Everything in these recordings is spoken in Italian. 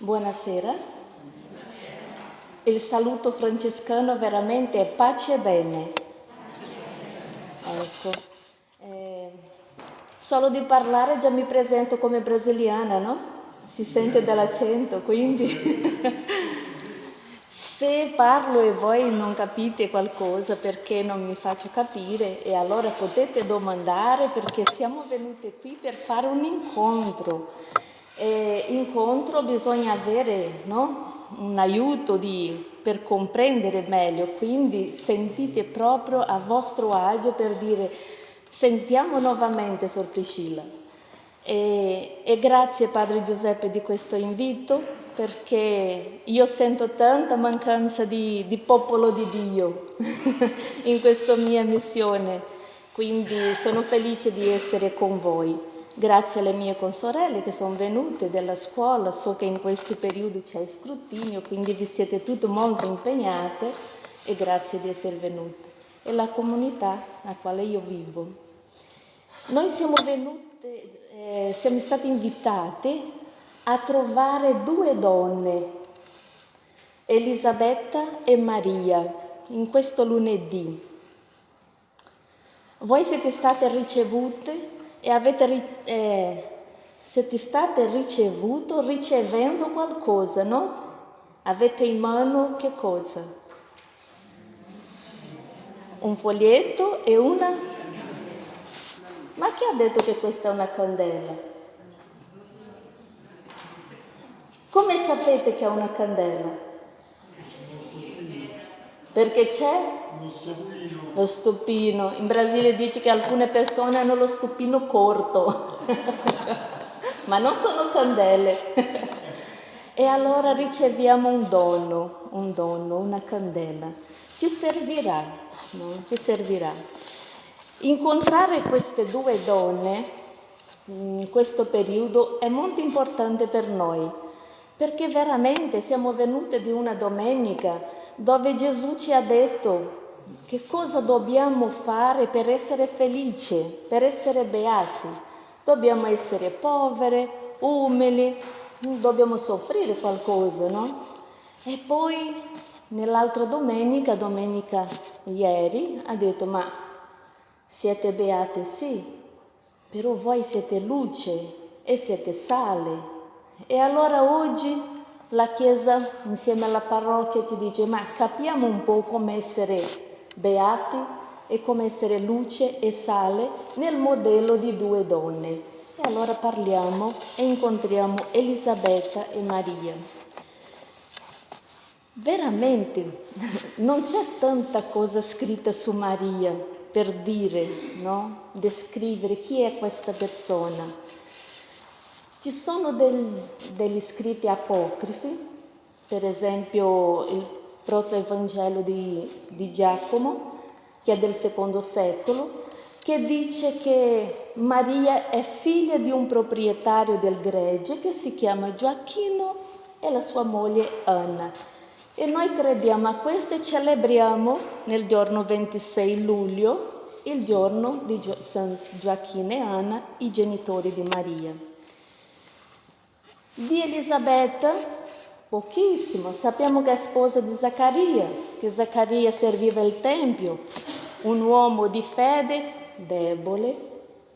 Buonasera. Il saluto francescano veramente è pace e bene. Ecco. Eh, solo di parlare già mi presento come brasiliana, no? Si sente dall'accento, quindi se parlo e voi non capite qualcosa perché non mi faccio capire e allora potete domandare perché siamo venute qui per fare un incontro eh, incontro bisogna avere no? un aiuto di, per comprendere meglio, quindi sentite proprio a vostro agio per dire sentiamo nuovamente Sor Priscilla. E, e grazie Padre Giuseppe di questo invito perché io sento tanta mancanza di, di popolo di Dio in questa mia missione, quindi sono felice di essere con voi. Grazie alle mie consorelle che sono venute dalla scuola, so che in questi periodi c'è scrutinio, quindi vi siete tutte molto impegnate e grazie di essere venute. E la comunità a quale io vivo. Noi siamo venute, eh, siamo stati invitati a trovare due donne, Elisabetta e Maria, in questo lunedì. Voi siete state ricevute e avete, eh, siete state ricevuto ricevendo qualcosa, no? Avete in mano che cosa? Un foglietto e una... Ma chi ha detto che questa è una candela? Come sapete che è una candela? Perché c'è lo stupino. Lo. In Brasile dice che alcune persone hanno lo stupino corto, ma non sono candele. e allora riceviamo un dono, un dono, una candela. Ci servirà, no? Ci servirà. Incontrare queste due donne in questo periodo è molto importante per noi, perché veramente siamo venute di una domenica dove Gesù ci ha detto che cosa dobbiamo fare per essere felici, per essere beati? Dobbiamo essere povere, umili, dobbiamo soffrire qualcosa, no? E poi nell'altra domenica, domenica ieri, ha detto ma siete beate sì, però voi siete luce e siete sale. E allora oggi la Chiesa insieme alla parrocchia ci dice ma capiamo un po' come essere beati e come essere luce e sale nel modello di due donne. E allora parliamo e incontriamo Elisabetta e Maria. Veramente non c'è tanta cosa scritta su Maria per dire, no? descrivere chi è questa persona. Ci sono del, degli scritti apocrifi, per esempio il proto-evangelo di, di Giacomo, che è del secondo secolo, che dice che Maria è figlia di un proprietario del gregge che si chiama Gioacchino e la sua moglie Anna. E noi crediamo a questo e celebriamo nel giorno 26 luglio, il giorno di San Gioacchino e Anna, i genitori di Maria. Di Elisabetta Pochissimo. Sappiamo che è sposa di Zaccaria, che Zaccaria serviva il Tempio, un uomo di fede debole,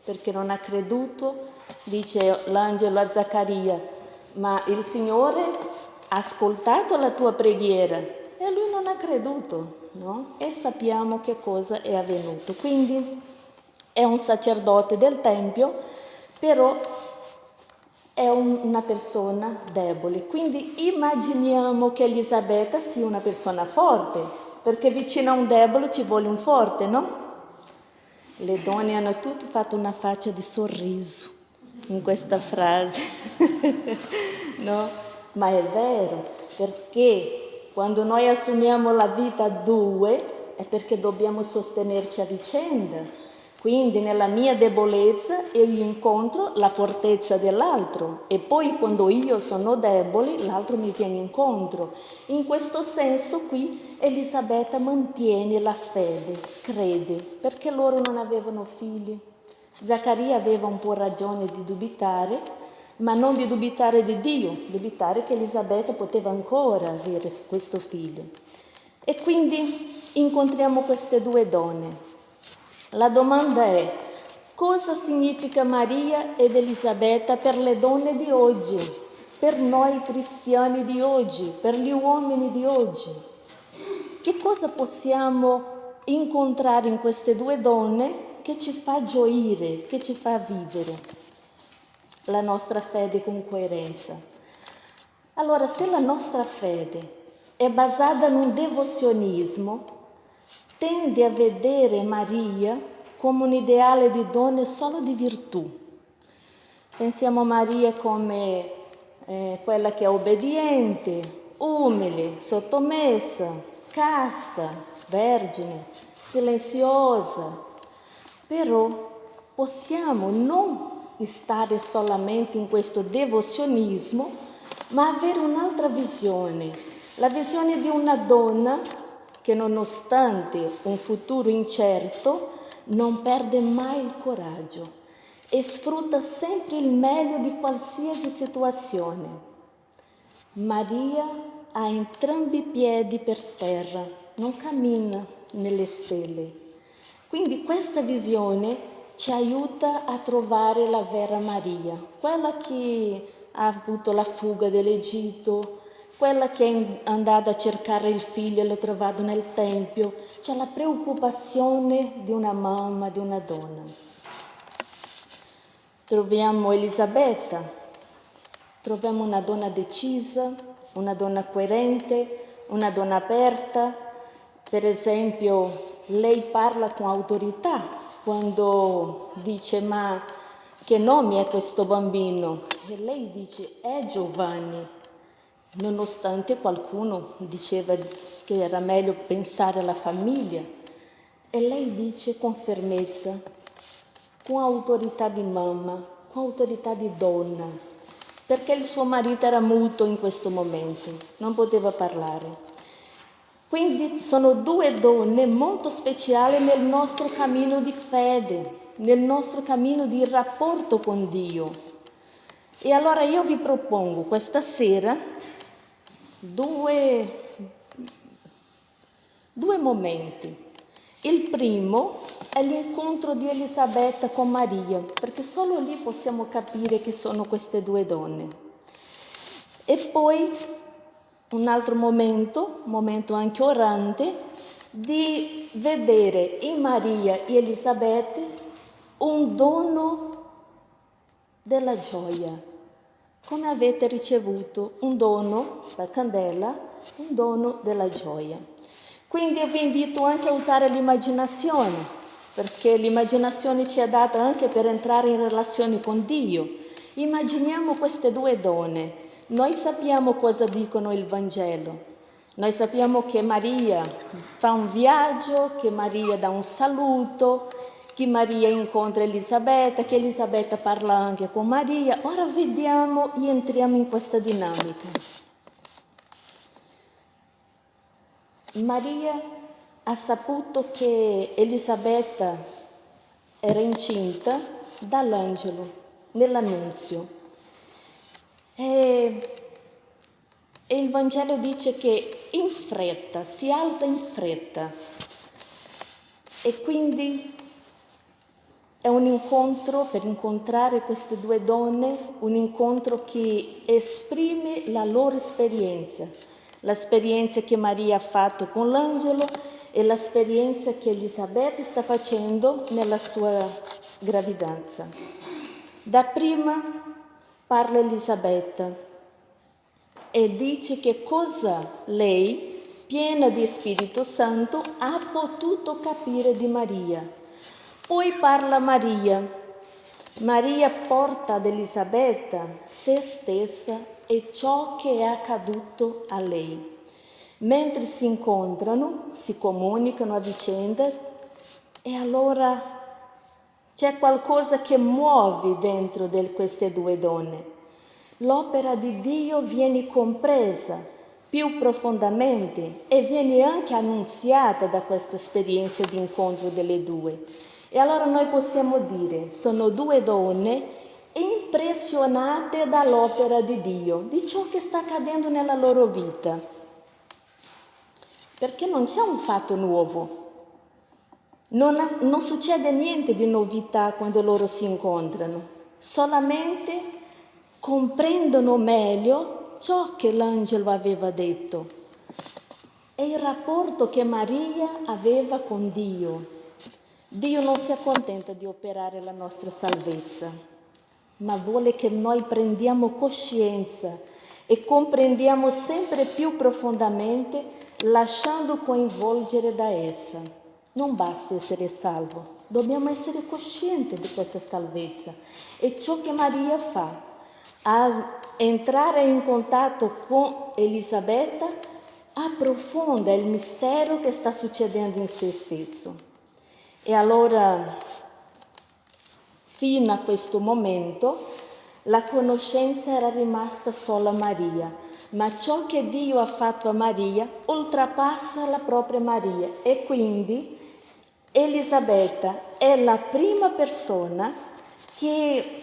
perché non ha creduto, dice l'angelo a Zaccaria, ma il Signore ha ascoltato la tua preghiera e lui non ha creduto, no? E sappiamo che cosa è avvenuto. Quindi è un sacerdote del Tempio, però è un, una persona debole. Quindi immaginiamo che Elisabetta sia una persona forte, perché vicino a un debole ci vuole un forte, no? Le donne hanno tutte fatto una faccia di sorriso in questa frase, no? Ma è vero, perché quando noi assumiamo la vita a due è perché dobbiamo sostenerci a vicenda quindi nella mia debolezza io incontro la fortezza dell'altro e poi quando io sono debole l'altro mi viene incontro. In questo senso qui Elisabetta mantiene la fede, crede, perché loro non avevano figli. Zaccaria aveva un po' ragione di dubitare, ma non di dubitare di Dio, dubitare che Elisabetta poteva ancora avere questo figlio. E quindi incontriamo queste due donne. La domanda è cosa significa Maria ed Elisabetta per le donne di oggi, per noi cristiani di oggi, per gli uomini di oggi? Che cosa possiamo incontrare in queste due donne che ci fa gioire, che ci fa vivere la nostra fede con coerenza? Allora, se la nostra fede è basata in un devozionismo, tende a vedere Maria come un ideale di donna solo di virtù. Pensiamo a Maria come eh, quella che è obbediente, umile, sottomessa, casta, vergine, silenziosa. Però possiamo non stare solamente in questo devozionismo, ma avere un'altra visione, la visione di una donna che nonostante un futuro incerto non perde mai il coraggio e sfrutta sempre il meglio di qualsiasi situazione. Maria ha entrambi i piedi per terra, non cammina nelle stelle. Quindi questa visione ci aiuta a trovare la vera Maria, quella che ha avuto la fuga dall'Egitto, quella che è andata a cercare il figlio e l'ha trovato nel tempio, c'è la preoccupazione di una mamma, di una donna. Troviamo Elisabetta, troviamo una donna decisa, una donna coerente, una donna aperta. Per esempio, lei parla con autorità quando dice ma che nome è questo bambino? E lei dice è Giovanni nonostante qualcuno diceva che era meglio pensare alla famiglia. E lei dice con fermezza, con autorità di mamma, con autorità di donna, perché il suo marito era muto in questo momento, non poteva parlare. Quindi sono due donne molto speciali nel nostro cammino di fede, nel nostro cammino di rapporto con Dio. E allora io vi propongo questa sera due, due momenti. Il primo è l'incontro di Elisabetta con Maria, perché solo lì possiamo capire che sono queste due donne. E poi un altro momento, un momento anche orante, di vedere in Maria e Elisabetta un dono della gioia, come avete ricevuto un dono, la candela, un dono della gioia. Quindi io vi invito anche a usare l'immaginazione, perché l'immaginazione ci è data anche per entrare in relazione con Dio. Immaginiamo queste due donne. Noi sappiamo cosa dicono il Vangelo. Noi sappiamo che Maria fa un viaggio, che Maria dà un saluto, che Maria incontra Elisabetta, che Elisabetta parla anche con Maria. Ora vediamo e entriamo in questa dinamica. Maria ha saputo che Elisabetta era incinta dall'angelo nell'annunzio. E, e il Vangelo dice che in fretta, si alza in fretta. E quindi è un incontro per incontrare queste due donne, un incontro che esprime la loro esperienza, l'esperienza che Maria ha fatto con l'angelo e l'esperienza che Elisabetta sta facendo nella sua gravidanza. Da prima parla Elisabetta e dice che cosa lei, piena di Spirito Santo, ha potuto capire di Maria poi parla Maria. Maria porta ad Elisabetta se stessa e ciò che è accaduto a lei. Mentre si incontrano, si comunicano a vicenda e allora c'è qualcosa che muove dentro di queste due donne. L'opera di Dio viene compresa più profondamente e viene anche annunziata da questa esperienza di incontro delle due. E allora noi possiamo dire, sono due donne impressionate dall'opera di Dio, di ciò che sta accadendo nella loro vita. Perché non c'è un fatto nuovo, non, non succede niente di novità quando loro si incontrano, solamente comprendono meglio ciò che l'angelo aveva detto e il rapporto che Maria aveva con Dio. Dio non si accontenta di operare la nostra salvezza, ma vuole che noi prendiamo coscienza e comprendiamo sempre più profondamente lasciando coinvolgere da essa. Non basta essere salvo, dobbiamo essere coscienti di questa salvezza. E ciò che Maria fa, a entrare in contatto con Elisabetta, approfonda il mistero che sta succedendo in se stesso. E allora, fino a questo momento, la conoscenza era rimasta solo a Maria, ma ciò che Dio ha fatto a Maria oltrepassa la propria Maria. E quindi Elisabetta è la prima persona che,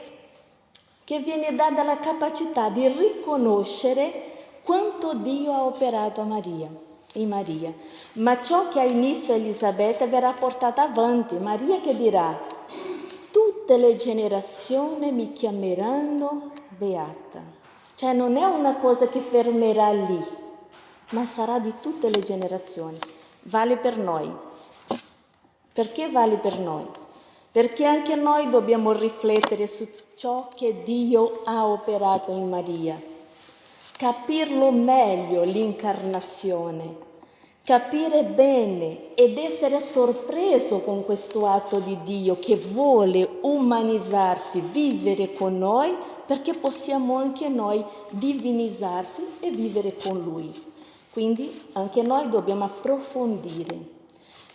che viene data la capacità di riconoscere quanto Dio ha operato a Maria, in Maria. Ma ciò che ha inizio Elisabetta verrà portato avanti. Maria che dirà, tutte le generazioni mi chiameranno beata. Cioè non è una cosa che fermerà lì, ma sarà di tutte le generazioni. Vale per noi. Perché vale per noi? Perché anche noi dobbiamo riflettere su ciò che Dio ha operato in Maria, capirlo meglio l'incarnazione, capire bene ed essere sorpreso con questo atto di Dio che vuole umanizzarsi, vivere con noi perché possiamo anche noi divinizzarsi e vivere con Lui. Quindi anche noi dobbiamo approfondire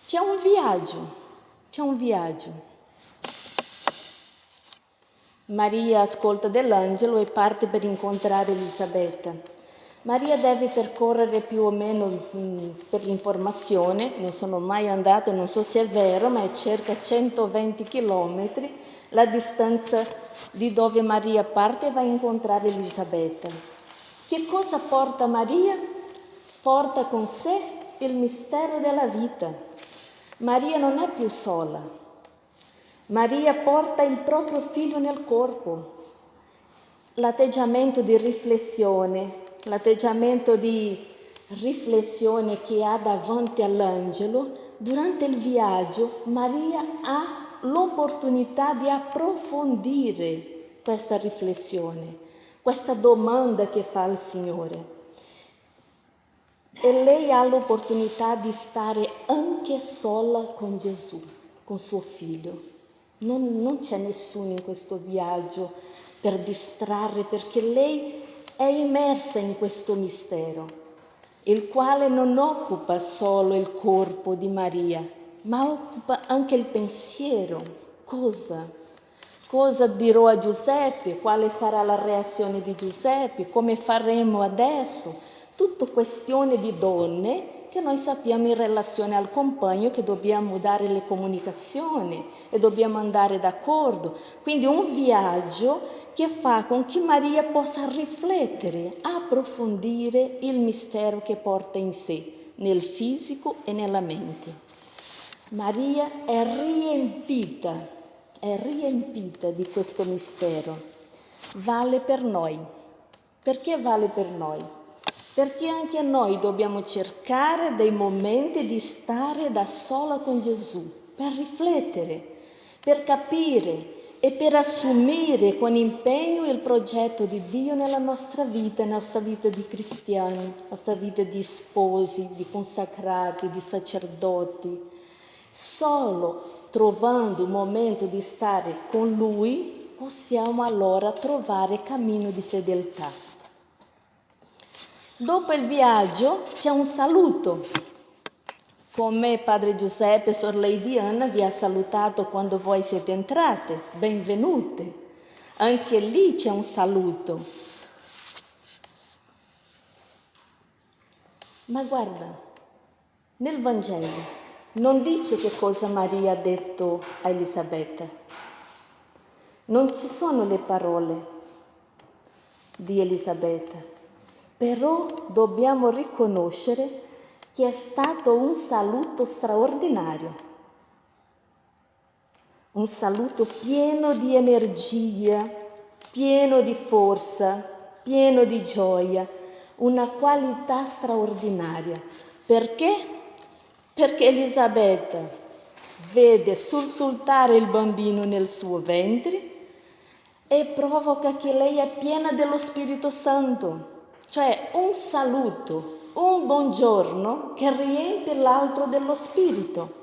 c'è un viaggio, c'è un viaggio. Maria ascolta dell'angelo e parte per incontrare Elisabetta. Maria deve percorrere più o meno mm, per l'informazione, non sono mai andata, non so se è vero, ma è circa 120 chilometri la distanza di dove Maria parte e va a incontrare Elisabetta. Che cosa porta Maria? Porta con sé il mistero della vita. Maria non è più sola. Maria porta il proprio figlio nel corpo. L'atteggiamento di riflessione, l'atteggiamento di riflessione che ha davanti all'angelo, durante il viaggio Maria ha l'opportunità di approfondire questa riflessione, questa domanda che fa al Signore. E lei ha l'opportunità di stare anche sola con Gesù, con suo figlio. Non, non c'è nessuno in questo viaggio per distrarre perché lei è immersa in questo mistero, il quale non occupa solo il corpo di Maria, ma occupa anche il pensiero. Cosa? Cosa dirò a Giuseppe? Quale sarà la reazione di Giuseppe? Come faremo adesso? tutto questione di donne che noi sappiamo in relazione al compagno che dobbiamo dare le comunicazioni e dobbiamo andare d'accordo. Quindi un viaggio che fa con che Maria possa riflettere, approfondire il mistero che porta in sé, nel fisico e nella mente. Maria è riempita, è riempita di questo mistero. Vale per noi. Perché vale per noi? Perché anche noi dobbiamo cercare dei momenti di stare da sola con Gesù, per riflettere, per capire e per assumere con impegno il progetto di Dio nella nostra vita, nella nostra vita di cristiani, nella nostra vita di sposi, di consacrati, di sacerdoti. Solo trovando un momento di stare con Lui possiamo allora trovare cammino di fedeltà. Dopo il viaggio c'è un saluto. Come Padre Giuseppe e Sor Lady Anna vi ha salutato quando voi siete entrate, benvenute. Anche lì c'è un saluto. Ma guarda, nel Vangelo non dice che cosa Maria ha detto a Elisabetta. Non ci sono le parole di Elisabetta, però dobbiamo riconoscere che è stato un saluto straordinario, un saluto pieno di energia, pieno di forza, pieno di gioia, una qualità straordinaria. Perché? Perché Elisabetta vede sussultare il bambino nel suo ventre e provoca che lei è piena dello Spirito Santo, cioè un saluto, un buongiorno che riempie l'altro dello Spirito.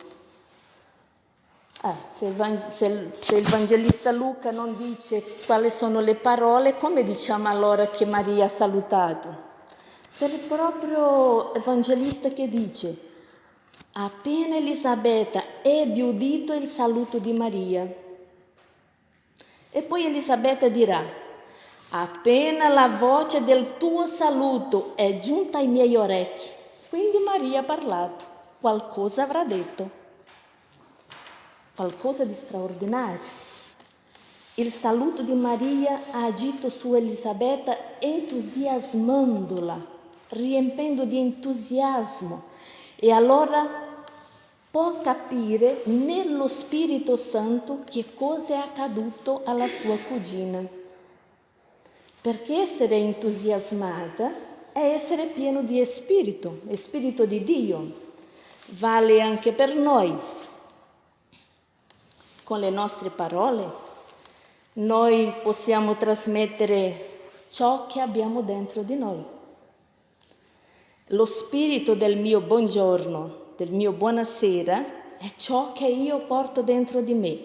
Ah, se, il se il Evangelista Luca non dice quali sono le parole, come diciamo allora che Maria ha salutato? Per il proprio Evangelista che dice, appena Elisabetta ebbe udito il saluto di Maria, e poi Elisabetta dirà, appena la voce del tuo saluto è giunta ai miei orecchi, quindi Maria ha parlato, qualcosa avrà detto, qualcosa di straordinario. Il saluto di Maria ha agito su Elisabetta entusiasmandola, riempendo di entusiasmo. E allora può capire nello Spirito Santo che cosa è accaduto alla sua cugina. Perché essere entusiasmata è essere pieno di spirito, spirito di Dio. Vale anche per noi. Con le nostre parole noi possiamo trasmettere ciò che abbiamo dentro di noi. Lo spirito del mio buongiorno del mio buonasera è ciò che io porto dentro di me.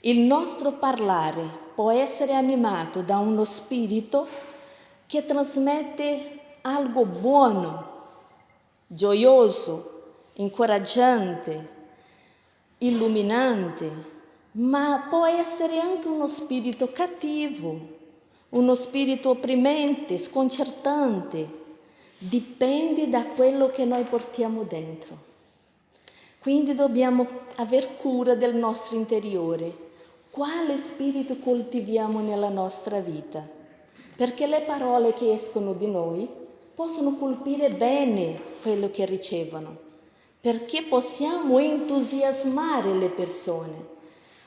Il nostro parlare può essere animato da uno spirito che trasmette algo buono, gioioso, incoraggiante, illuminante, ma può essere anche uno spirito cattivo, uno spirito opprimente, sconcertante. Dipende da quello che noi portiamo dentro. Quindi dobbiamo aver cura del nostro interiore. Quale spirito coltiviamo nella nostra vita? Perché le parole che escono di noi possono colpire bene quello che ricevono, perché possiamo entusiasmare le persone.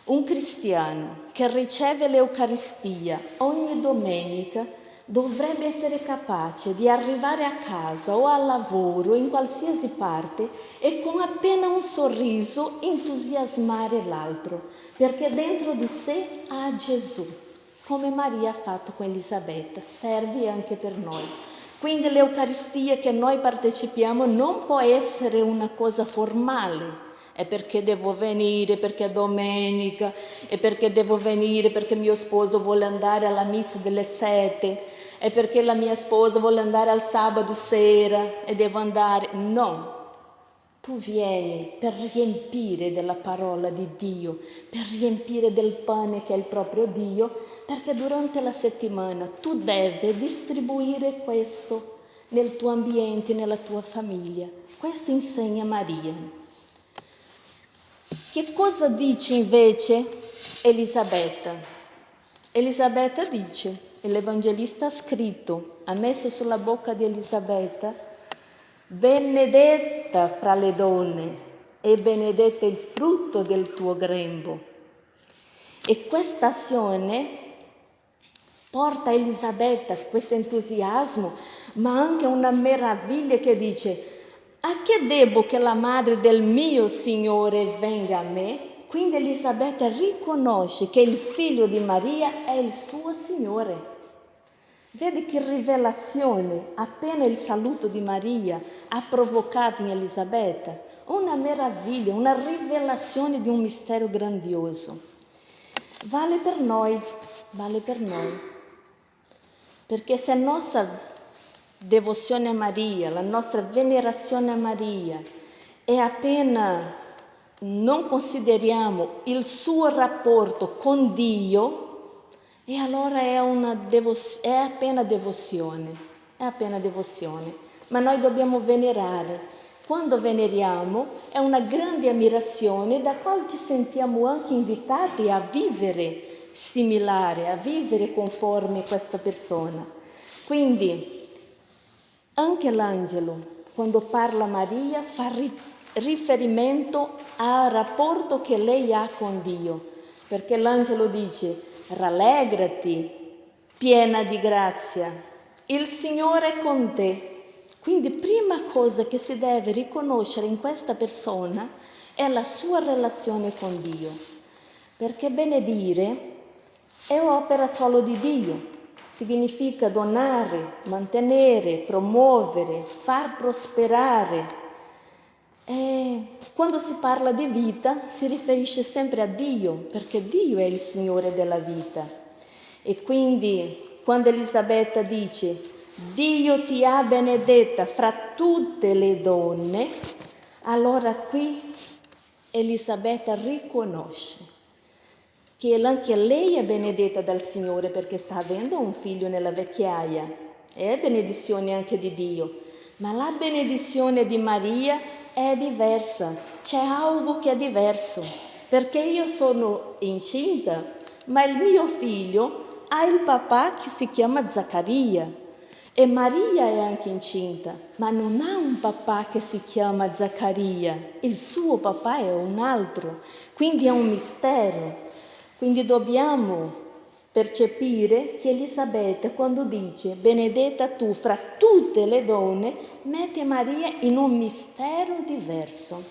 Un cristiano che riceve l'Eucaristia ogni domenica dovrebbe essere capace di arrivare a casa o al lavoro, in qualsiasi parte, e con appena un sorriso entusiasmare l'altro, perché dentro di sé ha Gesù, come Maria ha fatto con Elisabetta, serve anche per noi. Quindi l'Eucaristia che noi partecipiamo non può essere una cosa formale, è perché devo venire, perché è domenica, è perché devo venire, perché mio sposo vuole andare alla messa delle sette, è perché la mia sposa vuole andare al sabato sera e devo andare. No, tu vieni per riempire della parola di Dio, per riempire del pane che è il proprio Dio, perché durante la settimana tu devi distribuire questo nel tuo ambiente, nella tua famiglia. Questo insegna Maria. Che cosa dice invece Elisabetta? Elisabetta dice, l'Evangelista ha scritto, ha messo sulla bocca di Elisabetta, benedetta fra le donne e benedetto il frutto del tuo grembo. E questa azione porta Elisabetta questo entusiasmo, ma anche una meraviglia che dice, a che debbo che la madre del mio Signore venga a me? Quindi Elisabetta riconosce che il figlio di Maria è il suo Signore. Vedi che rivelazione appena il saluto di Maria ha provocato in Elisabetta? Una meraviglia, una rivelazione di un mistero grandioso. Vale per noi, vale per noi. Perché se nostra devozione a Maria, la nostra venerazione a Maria e appena non consideriamo il suo rapporto con Dio, e allora è, una devo- è appena devozione, è appena devozione. Ma noi dobbiamo venerare. Quando veneriamo è una grande ammirazione da quale ci sentiamo anche invitati a vivere similare, a vivere conforme questa persona. Quindi anche l'angelo, quando parla a Maria, fa riferimento al rapporto che lei ha con Dio, perché l'angelo dice rallegrati, piena di grazia, il Signore è con te. Quindi prima cosa che si deve riconoscere in questa persona è la sua relazione con Dio, perché benedire è opera solo di Dio, significa donare, mantenere, promuovere, far prosperare. E quando si parla di vita si riferisce sempre a Dio, perché Dio è il Signore della vita. E quindi quando Elisabetta dice Dio ti ha benedetta fra tutte le donne, allora qui Elisabetta riconosce che anche lei è benedetta dal Signore perché sta avendo un figlio nella vecchiaia. È benedizione anche di Dio, ma la benedizione di Maria è diversa, c'è algo che è diverso, perché io sono incinta, ma il mio figlio ha il papà che si chiama Zaccaria. E Maria è anche incinta, ma non ha un papà che si chiama Zaccaria, il suo papà è un altro, quindi è un mistero. Quindi dobbiamo percepire che Elisabetta quando dice benedetta tu fra tutte le donne, mette Maria in un mistero diverso.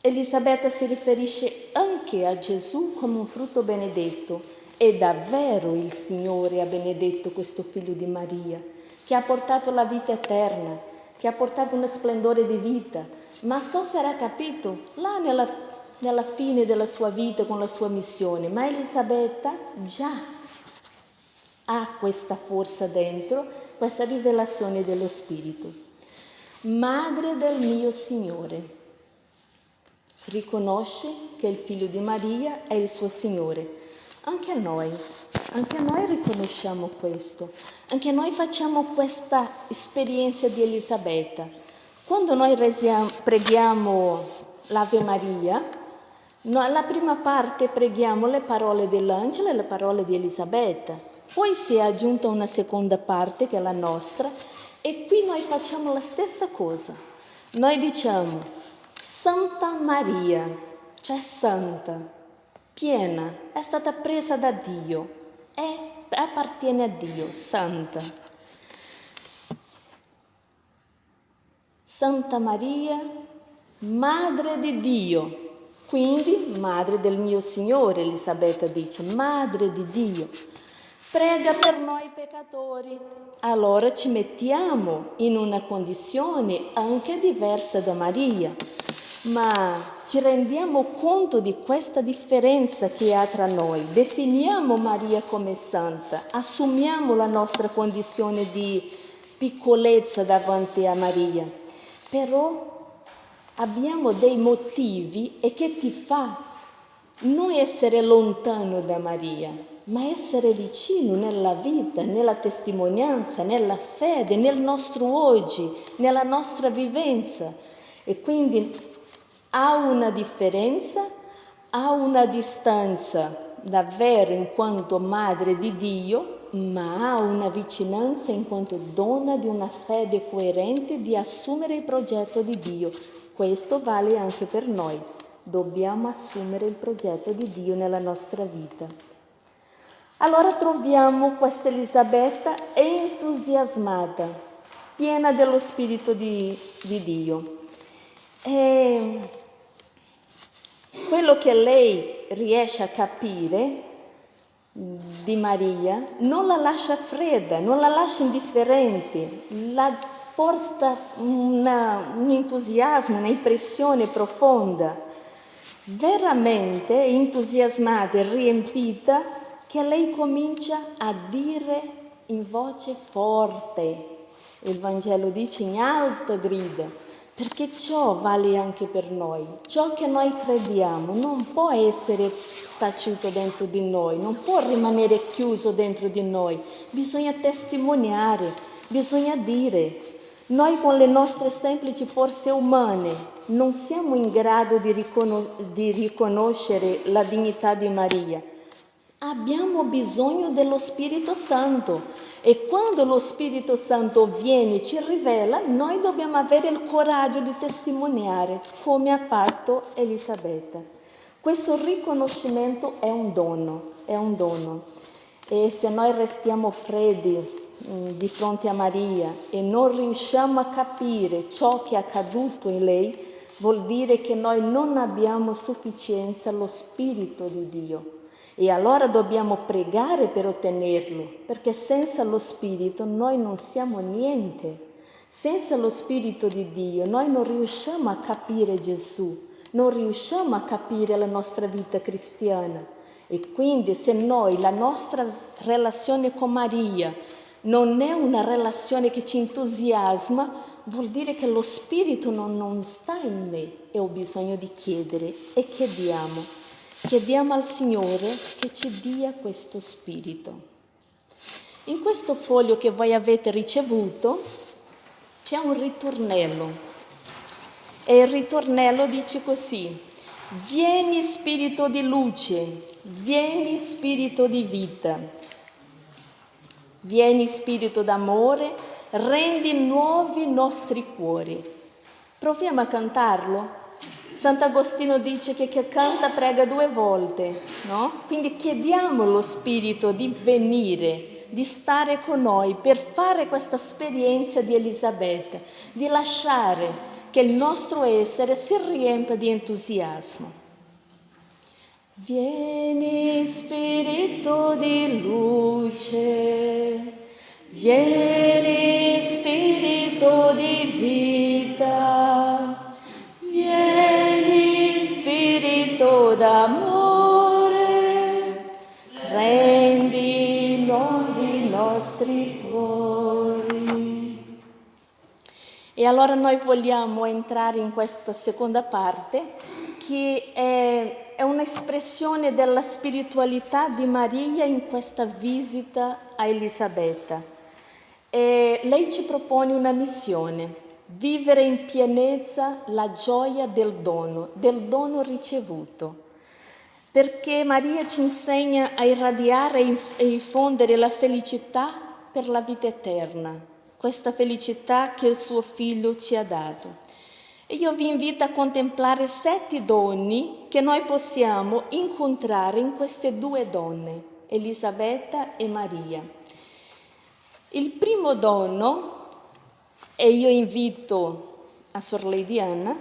Elisabetta si riferisce anche a Gesù come un frutto benedetto e davvero il Signore ha benedetto questo figlio di Maria, che ha portato la vita eterna, che ha portato uno splendore di vita, ma so sarà capito là nella nella fine della sua vita con la sua missione, ma Elisabetta già ha questa forza dentro, questa rivelazione dello Spirito. Madre del mio Signore, riconosce che il figlio di Maria è il suo Signore. Anche noi, anche noi riconosciamo questo, anche noi facciamo questa esperienza di Elisabetta. Quando noi preghiamo l'Ave Maria, No, alla prima parte preghiamo le parole dell'angelo e le parole di Elisabetta, poi si è aggiunta una seconda parte che è la nostra e qui noi facciamo la stessa cosa. Noi diciamo Santa Maria, cioè santa, piena, è stata presa da Dio, è, appartiene a Dio, santa. Santa Maria, Madre di Dio, quindi, madre del mio Signore, Elisabetta dice, madre di Dio, prega per noi peccatori. Allora ci mettiamo in una condizione anche diversa da Maria, ma ci rendiamo conto di questa differenza che ha tra noi. Definiamo Maria come santa, assumiamo la nostra condizione di piccolezza davanti a Maria, però abbiamo dei motivi e che ti fa non essere lontano da Maria, ma essere vicino nella vita, nella testimonianza, nella fede, nel nostro oggi, nella nostra vivenza. E quindi ha una differenza, ha una distanza davvero in quanto madre di Dio, ma ha una vicinanza in quanto donna di una fede coerente di assumere il progetto di Dio, questo vale anche per noi. Dobbiamo assumere il progetto di Dio nella nostra vita. Allora troviamo questa Elisabetta entusiasmata, piena dello Spirito di, di Dio. E quello che lei riesce a capire di Maria non la lascia fredda, non la lascia indifferente, la porta una, un entusiasmo, un'impressione profonda, veramente entusiasmata e riempita, che lei comincia a dire in voce forte. Il Vangelo dice in alta grida, perché ciò vale anche per noi. Ciò che noi crediamo non può essere taciuto dentro di noi, non può rimanere chiuso dentro di noi. Bisogna testimoniare, bisogna dire, Noi con le nostre semplici forze umane non siamo in grado di, riconos- di riconoscere la dignità di Maria. Abbiamo bisogno dello Spirito Santo e quando lo Spirito Santo viene e ci rivela, noi dobbiamo avere il coraggio di testimoniare come ha fatto Elisabetta. Questo riconoscimento è un dono, è un dono. E se noi restiamo freddi, di fronte a Maria e non riusciamo a capire ciò che è accaduto in lei, vuol dire che noi non abbiamo sufficienza allo Spirito di Dio. E allora dobbiamo pregare per ottenerlo, perché senza lo Spirito noi non siamo niente. Senza lo Spirito di Dio noi non riusciamo a capire Gesù, non riusciamo a capire la nostra vita cristiana. E quindi se noi la nostra relazione con Maria non è una relazione che ci entusiasma, vuol dire che lo spirito non, non sta in me e ho bisogno di chiedere e chiediamo. Chiediamo al Signore che ci dia questo spirito. In questo foglio che voi avete ricevuto c'è un ritornello e il ritornello dice così, vieni spirito di luce, vieni spirito di vita, Vieni Spirito d'amore, rendi nuovi i nostri cuori. Proviamo a cantarlo. Sant'Agostino dice che chi canta prega due volte, no? Quindi chiediamo allo Spirito di venire, di stare con noi per fare questa esperienza di Elisabetta, di lasciare che il nostro essere si riempia di entusiasmo. Vieni Spirito di luce, vieni Spirito di vita, vieni Spirito d'amore, rendi nuovi i nostri cuori. E allora noi vogliamo entrare in questa seconda parte che è è un'espressione della spiritualità di Maria in questa visita a Elisabetta. E lei ci propone una missione, vivere in pienezza la gioia del dono, del dono ricevuto. Perché Maria ci insegna a irradiare e infondere la felicità per la vita eterna, questa felicità che il suo figlio ci ha dato. Io vi invito a contemplare sette doni che noi possiamo incontrare in queste due donne, Elisabetta e Maria. Il primo dono, e io invito a Sor Lady Anna,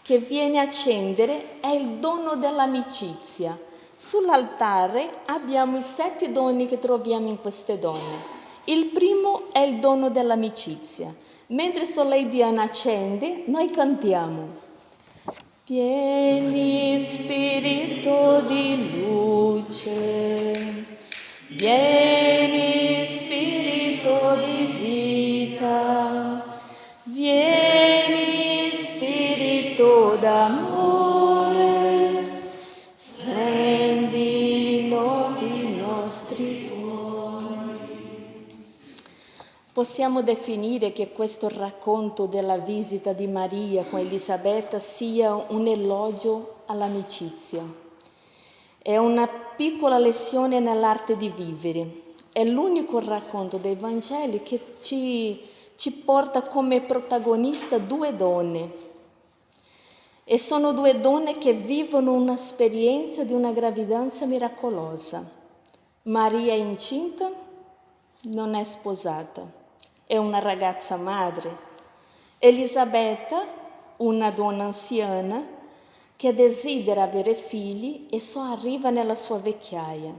che viene a accendere, è il dono dell'amicizia. Sull'altare abbiamo i sette doni che troviamo in queste donne. Il primo è il dono dell'amicizia. Mentre Soleil Diana accende, noi cantiamo. Vieni spirito di luce, vieni spirito di vita, vieni spirito d'amore, Possiamo definire che questo racconto della visita di Maria con Elisabetta sia un elogio all'amicizia. È una piccola lezione nell'arte di vivere. È l'unico racconto dei Vangeli che ci, ci porta come protagonista due donne. E sono due donne che vivono un'esperienza di una gravidanza miracolosa. Maria è incinta, non è sposata è una ragazza madre. Elisabetta, una donna anziana che desidera avere figli e so arriva nella sua vecchiaia.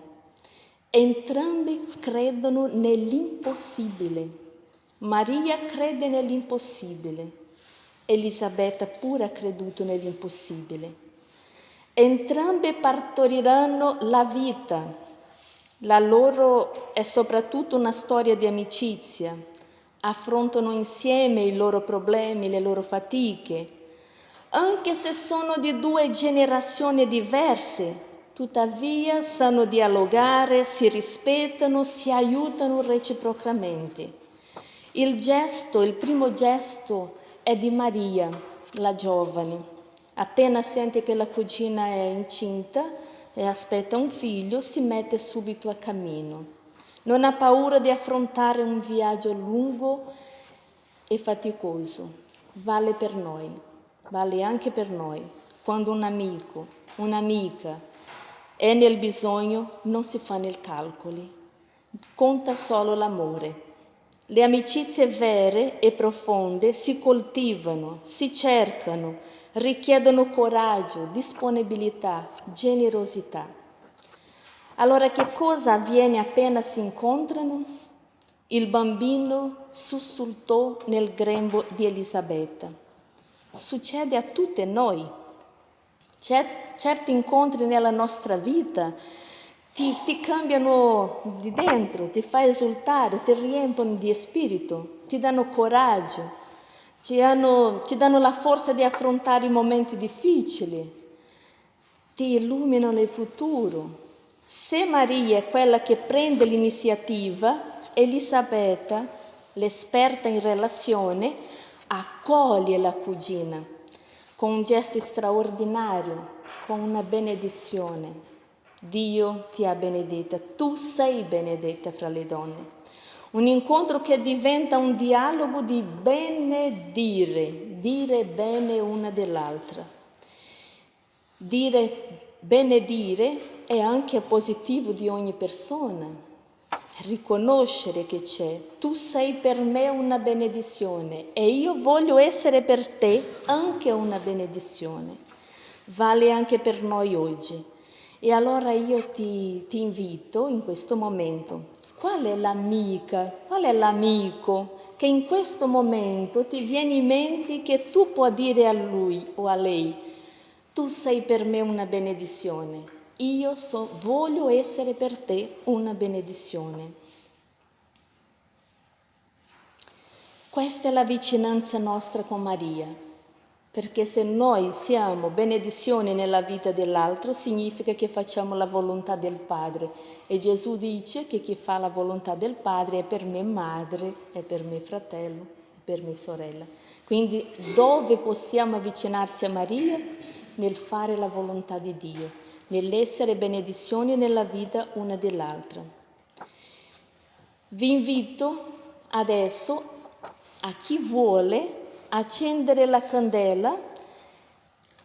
Entrambi credono nell'impossibile. Maria crede nell'impossibile. Elisabetta pure ha creduto nell'impossibile. Entrambe partoriranno la vita. La loro è soprattutto una storia di amicizia, affrontano insieme i loro problemi, le loro fatiche, anche se sono di due generazioni diverse, tuttavia sanno dialogare, si rispettano, si aiutano reciprocamente. Il gesto, il primo gesto è di Maria, la giovane. Appena sente che la cugina è incinta e aspetta un figlio, si mette subito a cammino. Non ha paura di affrontare un viaggio lungo e faticoso. Vale per noi, vale anche per noi. Quando un amico, un'amica è nel bisogno, non si fanno i calcoli, conta solo l'amore. Le amicizie vere e profonde si coltivano, si cercano, richiedono coraggio, disponibilità, generosità. Allora che cosa avviene appena si incontrano? Il bambino sussultò nel grembo di Elisabetta. Succede a tutte noi. certi incontri nella nostra vita ti, ti cambiano di dentro, ti fa esultare, ti riempiono di spirito, ti danno coraggio, ti, hanno, ti danno la forza di affrontare i momenti difficili, ti illuminano il futuro, se Maria è quella che prende l'iniziativa, Elisabetta, l'esperta in relazione, accoglie la cugina con un gesto straordinario, con una benedizione. Dio ti ha benedetta, tu sei benedetta fra le donne. Un incontro che diventa un dialogo di benedire, dire bene una dell'altra. Dire benedire è anche positivo di ogni persona. Riconoscere che c'è, tu sei per me una benedizione e io voglio essere per te anche una benedizione. Vale anche per noi oggi. E allora io ti, ti invito in questo momento, qual è l'amica, qual è l'amico che in questo momento ti viene in mente che tu puoi dire a lui o a lei, tu sei per me una benedizione io so, voglio essere per te una benedizione. Questa è la vicinanza nostra con Maria, perché se noi siamo benedizioni nella vita dell'altro significa che facciamo la volontà del Padre e Gesù dice che chi fa la volontà del Padre è per me madre, è per me fratello, è per me sorella. Quindi dove possiamo avvicinarsi a Maria? Nel fare la volontà di Dio nell'essere benedizioni nella vita una dell'altra. Vi invito adesso a chi vuole accendere la candela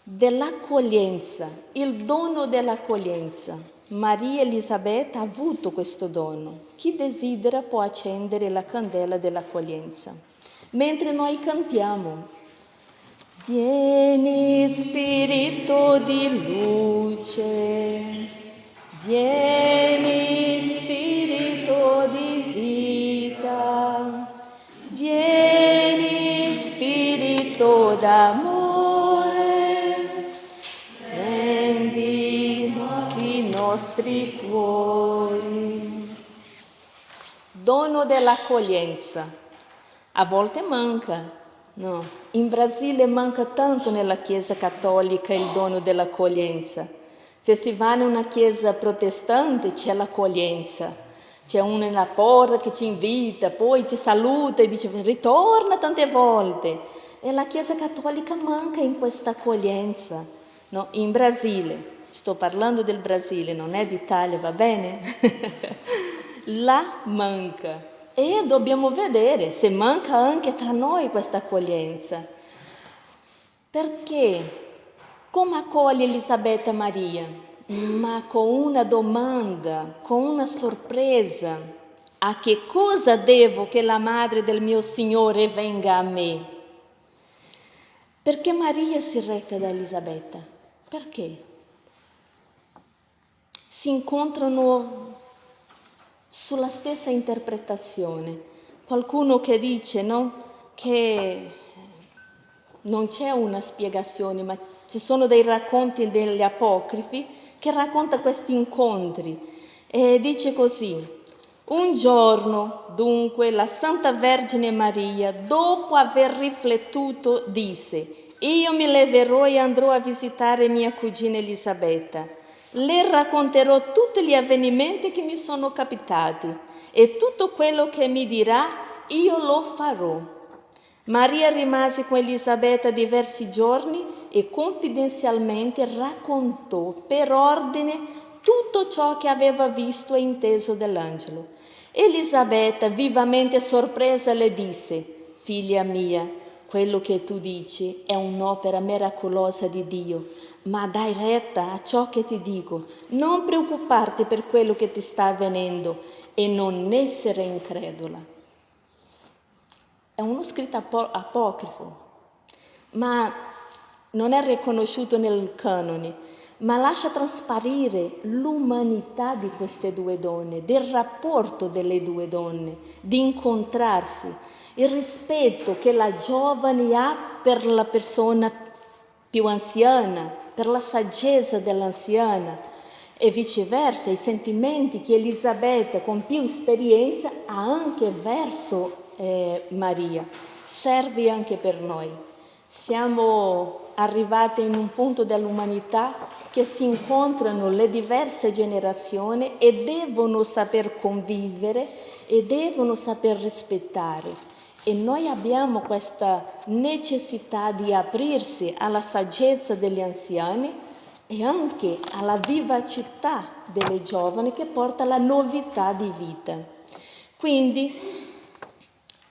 dell'accoglienza, il dono dell'accoglienza. Maria Elisabetta ha avuto questo dono. Chi desidera può accendere la candela dell'accoglienza. Mentre noi cantiamo, Vieni Spirito di luce, vieni Spirito di vita, vieni Spirito d'amore, prendi i nostri cuori. Dono dell'accoglienza. A volte manca, No, in Brasile manca tanto nella Chiesa cattolica il dono dell'accoglienza. Se si va in una chiesa protestante c'è l'accoglienza, c'è uno nella porta che ti invita, poi ti saluta e dice ritorna tante volte. E la Chiesa cattolica manca in questa accoglienza. No, in Brasile, sto parlando del Brasile, non è d'Italia, va bene? Là manca. E dobbiamo vedere se manca anche tra noi questa accoglienza. Perché? Come accoglie Elisabetta Maria? Ma con una domanda, con una sorpresa. A che cosa devo che la madre del mio Signore venga a me? Perché Maria si reca da Elisabetta? Perché? Si incontrano sulla stessa interpretazione. Qualcuno che dice no, che non c'è una spiegazione, ma ci sono dei racconti degli apocrifi che racconta questi incontri e dice così. Un giorno, dunque, la Santa Vergine Maria, dopo aver riflettuto, disse, io mi leverò e andrò a visitare mia cugina Elisabetta le racconterò tutti gli avvenimenti che mi sono capitati e tutto quello che mi dirà io lo farò. Maria rimase con Elisabetta diversi giorni e confidenzialmente raccontò per ordine tutto ciò che aveva visto e inteso dell'angelo. Elisabetta, vivamente sorpresa, le disse, figlia mia, quello che tu dici è un'opera miracolosa di Dio, ma dai retta a ciò che ti dico. Non preoccuparti per quello che ti sta avvenendo e non essere incredula. È uno scritto apocrifo, ma non è riconosciuto nel canone, ma lascia trasparire l'umanità di queste due donne, del rapporto delle due donne, di incontrarsi, il rispetto che la giovane ha per la persona più anziana, per la saggezza dell'anziana e viceversa i sentimenti che Elisabetta con più esperienza ha anche verso eh, Maria, serve anche per noi. Siamo arrivati in un punto dell'umanità che si incontrano le diverse generazioni e devono saper convivere e devono saper rispettare. E noi abbiamo questa necessità di aprirsi alla saggezza degli anziani e anche alla vivacità delle giovani che porta la novità di vita. Quindi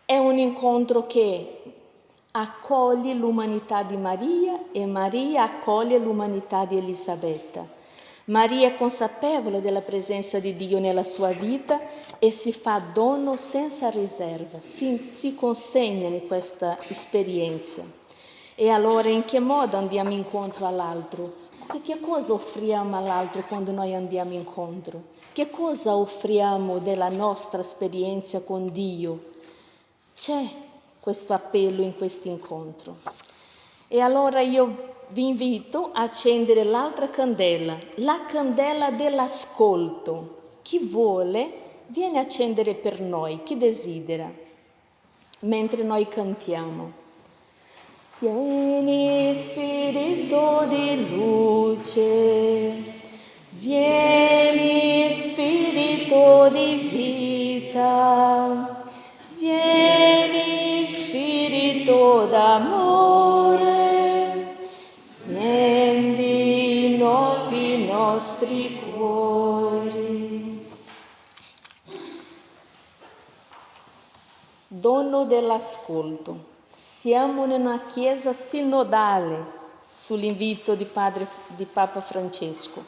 è un incontro che accoglie l'umanità di Maria e Maria accoglie l'umanità di Elisabetta. Maria è consapevole della presenza di Dio nella sua vita e si fa dono senza riserva, si, si consegna in questa esperienza. E allora in che modo andiamo incontro all'altro? Che cosa offriamo all'altro quando noi andiamo incontro? Che cosa offriamo della nostra esperienza con Dio? C'è questo appello in questo incontro. E allora io vi invito a accendere l'altra candela, la candela dell'ascolto. Chi vuole viene a accendere per noi, chi desidera, mentre noi cantiamo. Vieni Spirito di luce, vieni Spirito di vita, vieni Spirito d'amore, nostri dono dell'ascolto. Siamo in una chiesa sinodale sull'invito di, padre, di Papa Francesco.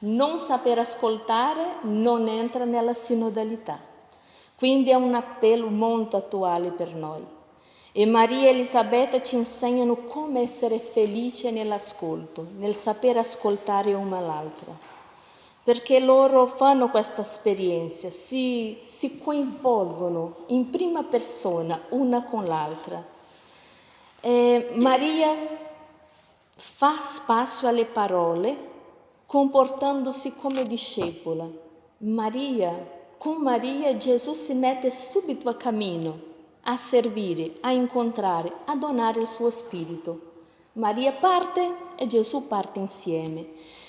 Non saper ascoltare non entra nella sinodalità. Quindi è un appello molto attuale per noi. E Maria e Elisabetta ci insegnano come essere felici nell'ascolto, nel saper ascoltare una l'altra perché loro fanno questa esperienza, si, si coinvolgono in prima persona una con l'altra. E Maria fa spazio alle parole comportandosi come discepola. Maria, con Maria Gesù si mette subito a cammino, a servire, a incontrare, a donare il suo spirito. Maria parte e Gesù parte insieme.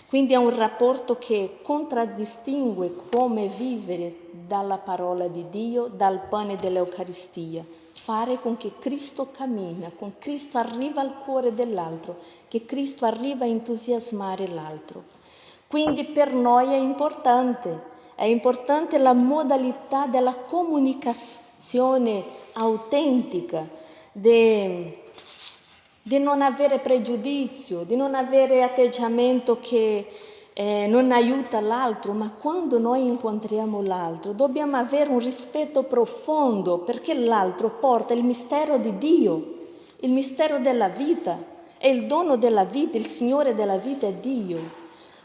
Quindi è un rapporto che contraddistingue come vivere dalla parola di Dio, dal pane dell'Eucaristia, fare con che Cristo cammina, con Cristo arriva al cuore dell'altro, che Cristo arriva a entusiasmare l'altro. Quindi per noi è importante, è importante la modalità della comunicazione autentica, de, di non avere pregiudizio, di non avere atteggiamento che eh, non aiuta l'altro, ma quando noi incontriamo l'altro dobbiamo avere un rispetto profondo perché l'altro porta il mistero di Dio, il mistero della vita, è il dono della vita, il Signore della vita è Dio.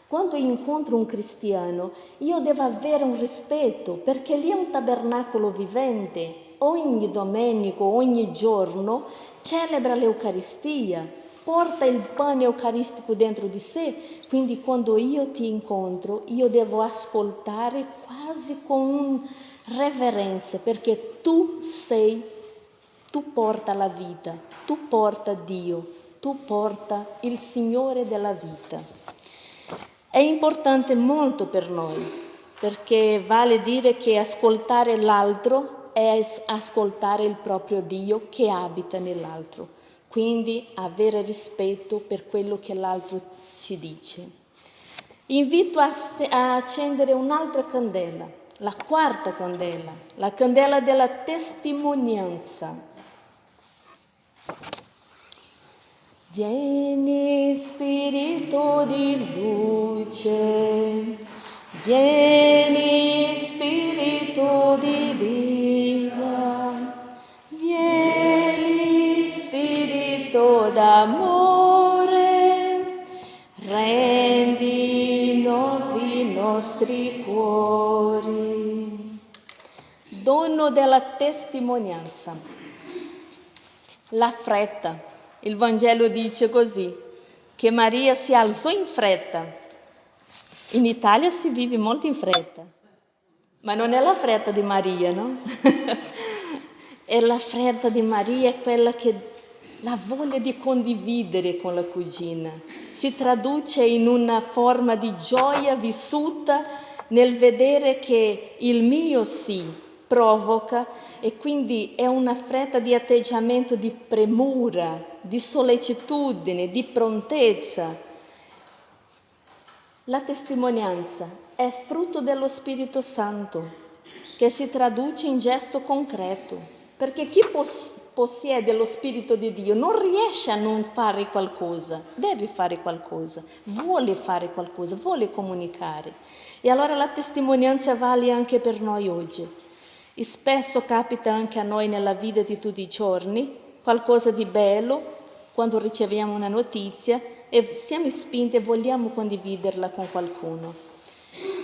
Quando incontro un cristiano, io devo avere un rispetto perché lì è un tabernacolo vivente. Ogni domenica, ogni giorno celebra l'Eucaristia, porta il pane eucaristico dentro di sé, quindi quando io ti incontro io devo ascoltare quasi con reverenza perché tu sei, tu porta la vita, tu porta Dio, tu porta il Signore della vita. È importante molto per noi perché vale dire che ascoltare l'altro è ascoltare il proprio Dio che abita nell'altro, quindi avere rispetto per quello che l'altro ci dice. Invito a, a accendere un'altra candela, la quarta candela, la candela della testimonianza. Vieni Spirito di luce, vieni Spirito di vita, vieni Spirito d'amore, rendi nuovi i nostri cuori. Dono della testimonianza, la fretta il Vangelo dice così, che Maria si alzò in fretta. In Italia si vive molto in fretta, ma non è la fretta di Maria, no? è la fretta di Maria, quella che la voglia di condividere con la cugina. Si traduce in una forma di gioia vissuta nel vedere che il mio sì provoca e quindi è una fretta di atteggiamento di premura, di sollecitudine, di prontezza. La testimonianza è frutto dello Spirito Santo che si traduce in gesto concreto, perché chi pos- possiede lo Spirito di Dio non riesce a non fare qualcosa, deve fare qualcosa, vuole fare qualcosa, vuole comunicare. E allora la testimonianza vale anche per noi oggi. E spesso capita anche a noi nella vita di tutti i giorni qualcosa di bello quando riceviamo una notizia e siamo spinti e vogliamo condividerla con qualcuno.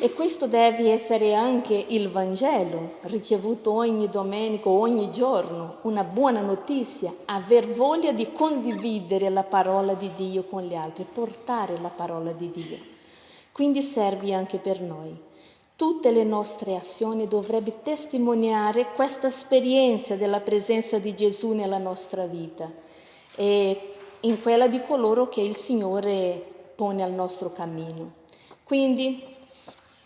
E questo deve essere anche il Vangelo, ricevuto ogni domenica, ogni giorno, una buona notizia, aver voglia di condividere la parola di Dio con gli altri, portare la parola di Dio. Quindi serve anche per noi. Tutte le nostre azioni dovrebbero testimoniare questa esperienza della presenza di Gesù nella nostra vita e in quella di coloro che il Signore pone al nostro cammino. Quindi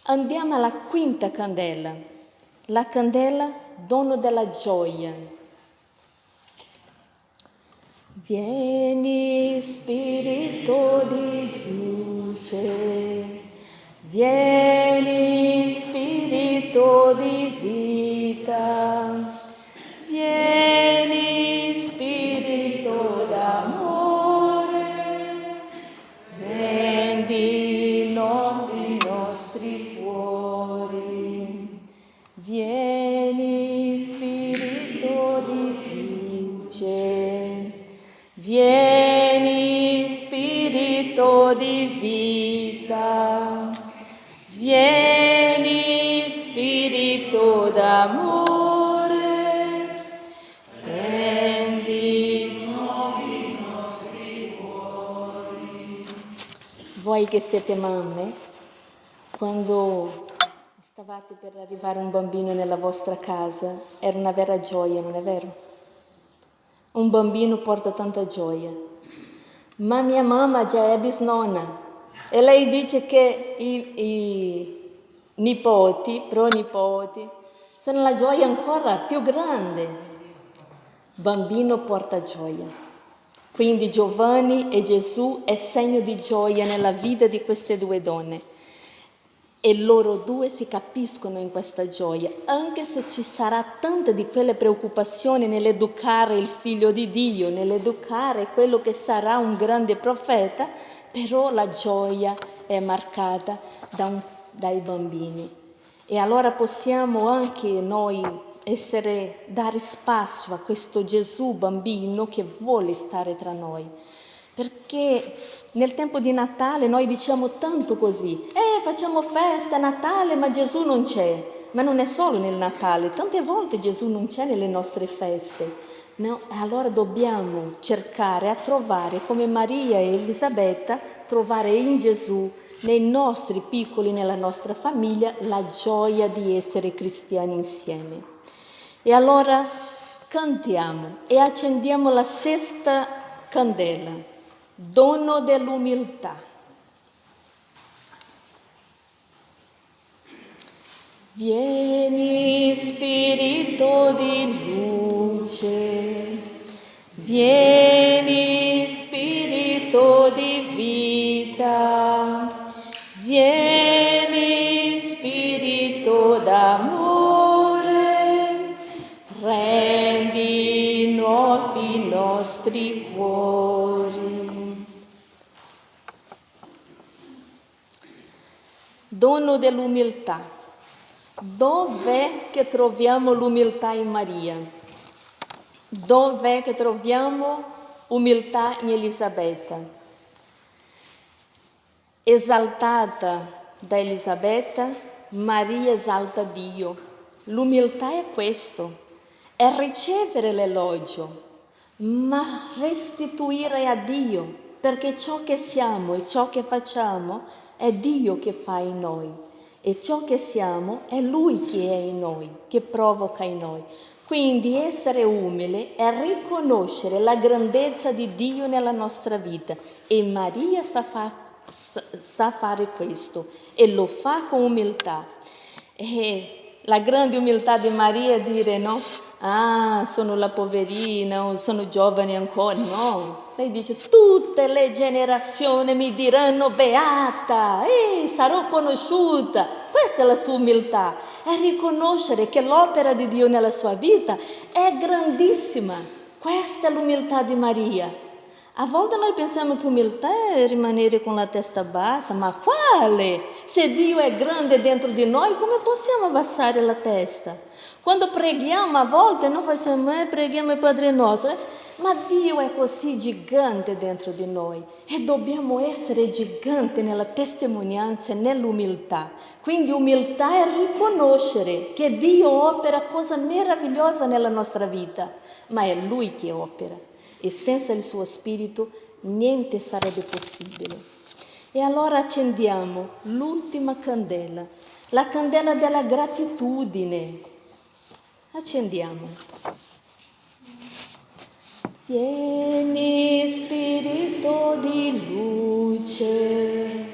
andiamo alla quinta candela, la candela dono della gioia. Vieni Spirito di luce, Vieni Spirito di vita, vieni D'amore, prendi i nostri cuori. Voi che siete mamme, quando stavate per arrivare un bambino nella vostra casa, era una vera gioia, non è vero? Un bambino porta tanta gioia. Ma mia mamma già è bisnonna, e lei dice che i, i nipoti, pronipoti, sono la gioia ancora più grande. Bambino porta gioia. Quindi Giovanni e Gesù è segno di gioia nella vita di queste due donne. E loro due si capiscono in questa gioia, anche se ci sarà tanta di quelle preoccupazioni nell'educare il figlio di Dio, nell'educare quello che sarà un grande profeta, però la gioia è marcata da un, dai bambini. E allora possiamo anche noi essere, dare spazio a questo Gesù bambino che vuole stare tra noi. Perché nel tempo di Natale noi diciamo tanto così, eh facciamo festa, Natale, ma Gesù non c'è. Ma non è solo nel Natale, tante volte Gesù non c'è nelle nostre feste. No? Allora dobbiamo cercare a trovare, come Maria e Elisabetta, trovare in Gesù, nei nostri piccoli, nella nostra famiglia, la gioia di essere cristiani insieme. E allora cantiamo e accendiamo la sesta candela, dono dell'umiltà. Vieni Spirito di luce, vieni Spirito di vita, d'amore, rendi nuovi i nostri cuori. Dono dell'umiltà. Dov'è che troviamo l'umiltà in Maria? Dov'è che troviamo umiltà in Elisabetta? Esaltata da Elisabetta, Maria esalta Dio. L'umiltà è questo, è ricevere l'elogio, ma restituire a Dio, perché ciò che siamo e ciò che facciamo è Dio che fa in noi e ciò che siamo è Lui che è in noi, che provoca in noi. Quindi essere umile è riconoscere la grandezza di Dio nella nostra vita e Maria sa, fa, sa fare questo e lo fa con umiltà. E la grande umiltà di Maria è dire no, ah, sono la poverina, sono giovane ancora. No, lei dice, tutte le generazioni mi diranno beata, e sarò conosciuta. Questa è la sua umiltà, è riconoscere che l'opera di Dio nella sua vita è grandissima. Questa è l'umiltà di Maria. A volte noi pensiamo che umiltà è rimanere con la testa bassa, ma quale? Se Dio è grande dentro di noi, come possiamo abbassare la testa? Quando preghiamo a volte non facciamo, eh, preghiamo il Padre nostro, eh? ma Dio è così gigante dentro di noi e dobbiamo essere giganti nella testimonianza e nell'umiltà. Quindi umiltà è riconoscere che Dio opera cosa meravigliosa nella nostra vita, ma è Lui che opera e senza il suo spirito niente sarebbe possibile. E allora accendiamo l'ultima candela, la candela della gratitudine. Accendiamo. Vieni spirito di luce,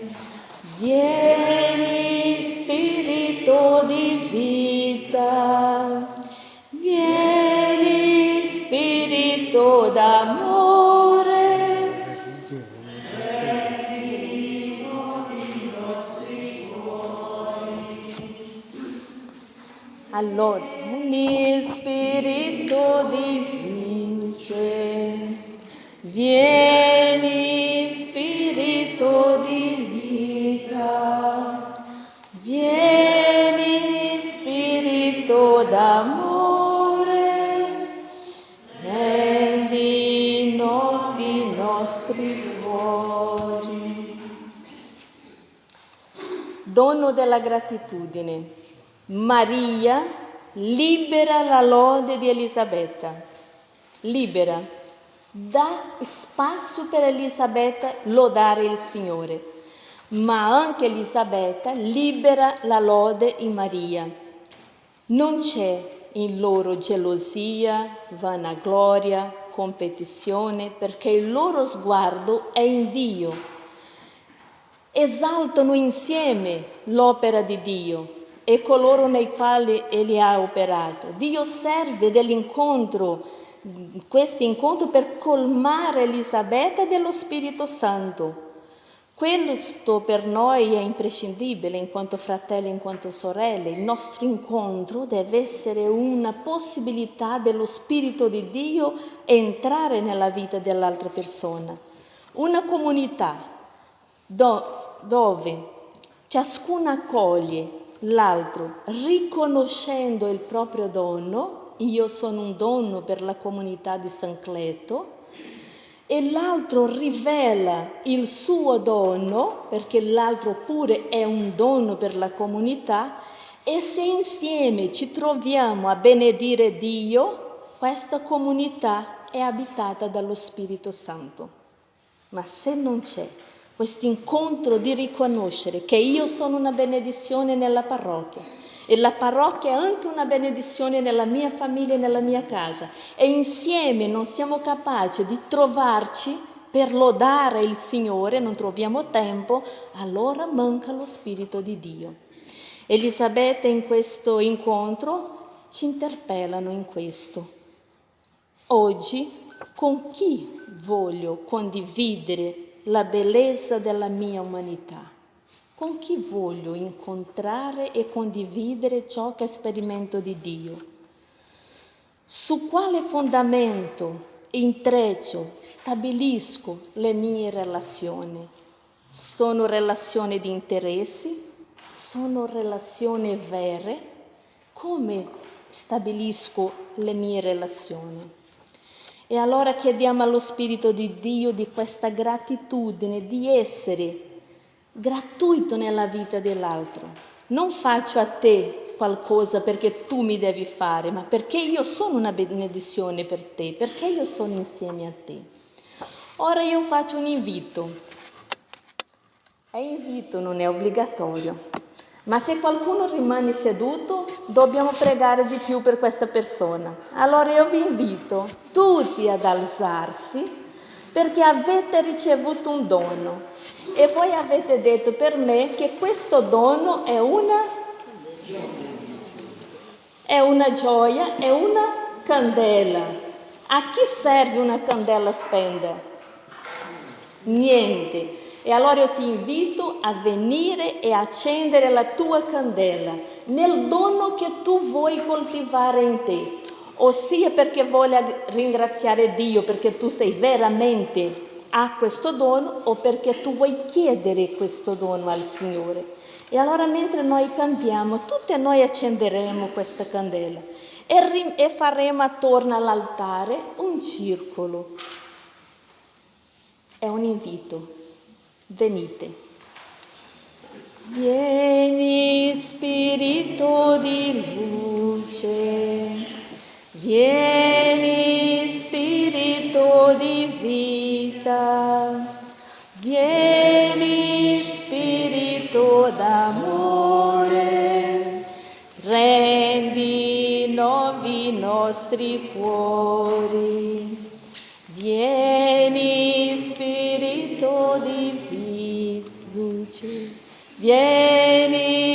vieni spirito di vita, vieni spirito d'amore. Allora, Dono della gratitudine. Maria libera la lode di Elisabetta, libera, dà spazio per Elisabetta lodare il Signore, ma anche Elisabetta libera la lode in Maria. Non c'è in loro gelosia, vanagloria, competizione, perché il loro sguardo è in Dio. Esaltano insieme l'opera di Dio e coloro nei quali Egli ha operato. Dio serve dell'incontro, questo incontro per colmare Elisabetta dello Spirito Santo. Questo per noi è imprescindibile in quanto fratelli, in quanto sorelle. Il nostro incontro deve essere una possibilità dello Spirito di Dio entrare nella vita dell'altra persona. Una comunità do, dove ciascuno accoglie l'altro riconoscendo il proprio dono, io sono un dono per la comunità di San Cleto, e l'altro rivela il suo dono, perché l'altro pure è un dono per la comunità, e se insieme ci troviamo a benedire Dio, questa comunità è abitata dallo Spirito Santo. Ma se non c'è questo incontro di riconoscere che io sono una benedizione nella parrocchia e la parrocchia è anche una benedizione nella mia famiglia e nella mia casa e insieme non siamo capaci di trovarci per lodare il Signore, non troviamo tempo, allora manca lo Spirito di Dio. Elisabetta in questo incontro ci interpellano in questo. Oggi con chi voglio condividere la bellezza della mia umanità? Con chi voglio incontrare e condividere ciò che sperimento di Dio? Su quale fondamento intreccio, stabilisco le mie relazioni? Sono relazioni di interessi? Sono relazioni vere? Come stabilisco le mie relazioni? E allora chiediamo allo Spirito di Dio di questa gratitudine, di essere gratuito nella vita dell'altro. Non faccio a te qualcosa perché tu mi devi fare, ma perché io sono una benedizione per te, perché io sono insieme a te. Ora io faccio un invito. È invito, non è obbligatorio. Ma se qualcuno rimane seduto, dobbiamo pregare di più per questa persona. Allora io vi invito tutti ad alzarsi perché avete ricevuto un dono e voi avete detto per me che questo dono è una, è una gioia, è una candela. A chi serve una candela spendere? Niente. E allora io ti invito a venire e accendere la tua candela nel dono che tu vuoi coltivare in te, ossia perché vuoi ringraziare Dio perché tu sei veramente a questo dono o perché tu vuoi chiedere questo dono al Signore. E allora mentre noi cantiamo, tutte noi accenderemo questa candela e, e faremo attorno all'altare un circolo. È un invito. Venite. Vieni Spirito di luce, vieni Spirito di vita, vieni Spirito d'amore, rendi nuovi i nostri cuori, vieni Spirito di luce. Vieni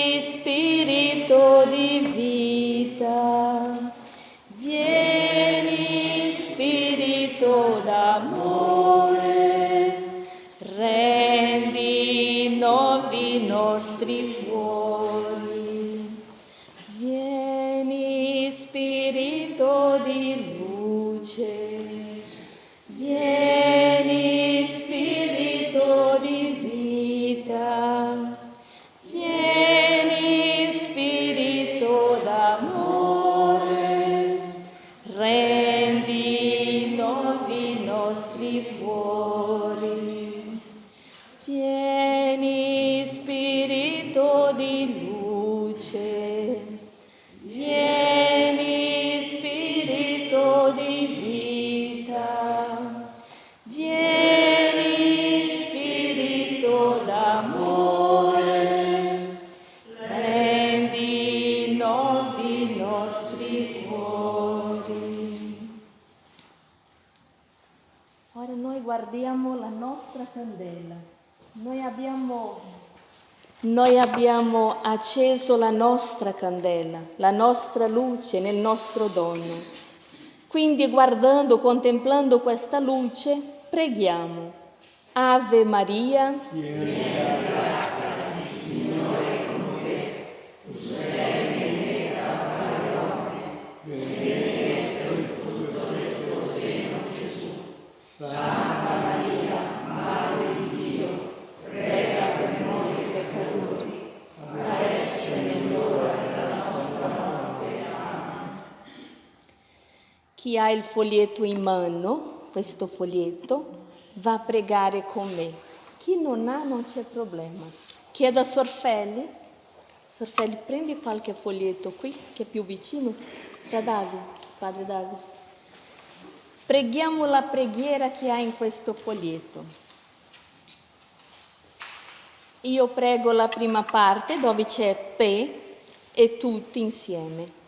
abbiamo acceso la nostra candela, la nostra luce nel nostro dono. Quindi guardando, contemplando questa luce, preghiamo. Ave Maria. Chi ha il foglietto in mano, questo foglietto, va a pregare con me. Chi non ha non c'è problema. Chiedo a Sorfelli, Sorfelli prendi qualche foglietto qui che è più vicino, da Davide, padre Davide. Preghiamo la preghiera che ha in questo foglietto. Io prego la prima parte dove c'è P e tutti insieme.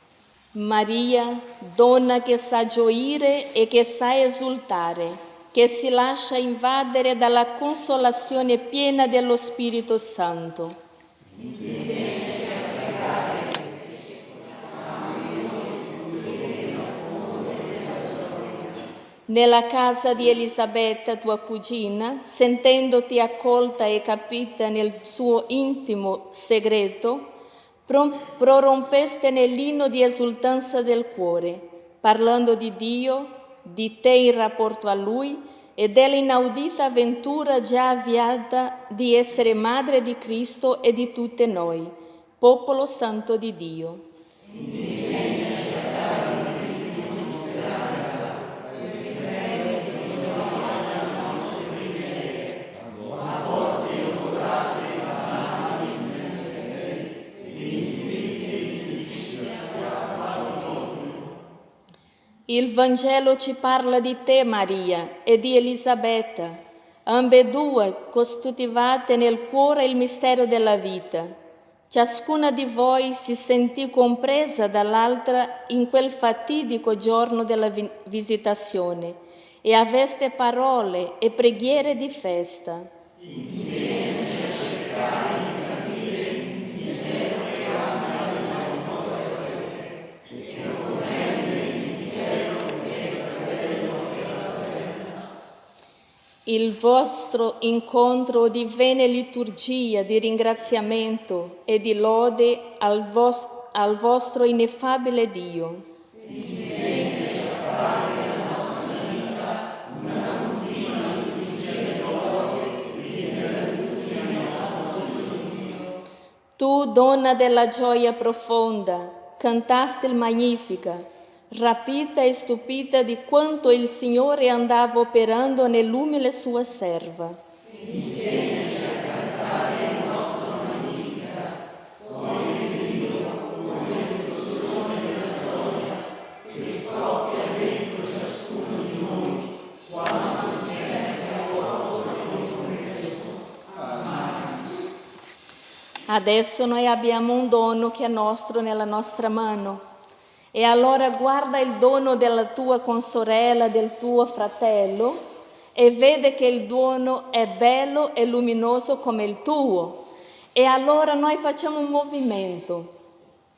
Maria, donna che sa gioire e che sa esultare, che si lascia invadere dalla consolazione piena dello Spirito Santo. Nella casa di Elisabetta, tua cugina, sentendoti accolta e capita nel suo intimo segreto, prorompeste nell'inno di esultanza del cuore, parlando di Dio, di te in rapporto a Lui e dell'inaudita avventura già avviata di essere madre di Cristo e di tutte noi, popolo santo di Dio. Il Vangelo ci parla di te, Maria, e di Elisabetta, ambedue costituivate nel cuore il mistero della vita. Ciascuna di voi si sentì compresa dall'altra in quel fatidico giorno della visitazione e aveste parole e preghiere di festa. Insieme a Il vostro incontro divenne liturgia di ringraziamento e di lode al, vostro, al vostro ineffabile Dio. Tu, donna della gioia profonda, cantaste il Magnifica, rapita e stupita di quanto il Signore andava operando nell'umile sua serva. Insegnaci a cantare il nostro Magnifica, come Dio, come esplosione della gioia che scoppia dentro ciascuno di noi quando si sente a fuoco come Gesù. Amen. Adesso noi abbiamo un dono che è nostro nella nostra mano e allora guarda il dono della tua consorella, del tuo fratello e vede che il dono è bello e luminoso come il tuo. E allora noi facciamo un movimento.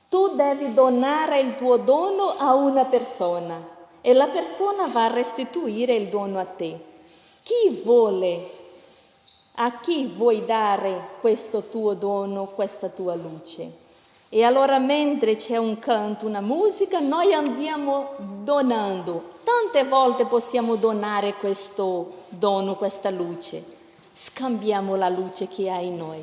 Tu devi donare il tuo dono a una persona e la persona va a restituire il dono a te. Chi vuole? A chi vuoi dare questo tuo dono, questa tua luce? E allora mentre c'è un canto, una musica, noi andiamo donando. Tante volte possiamo donare questo dono, questa luce. Scambiamo la luce che ha in noi.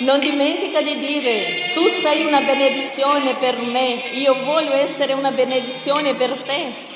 Non dimentica di dire, tu sei una benedizione per me, io voglio essere una benedizione per te.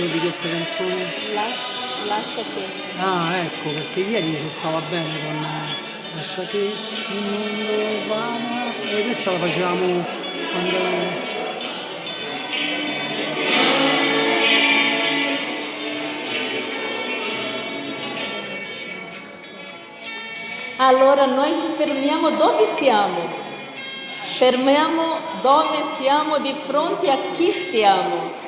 Titolo di questa canzone? Lascia, lascia che. Ah, ecco, perché ieri si stava bene con Lascia che il mondo va. E questa la facevamo quando. Allora noi ci fermiamo dove siamo? Fermiamo dove siamo di fronte a chi stiamo.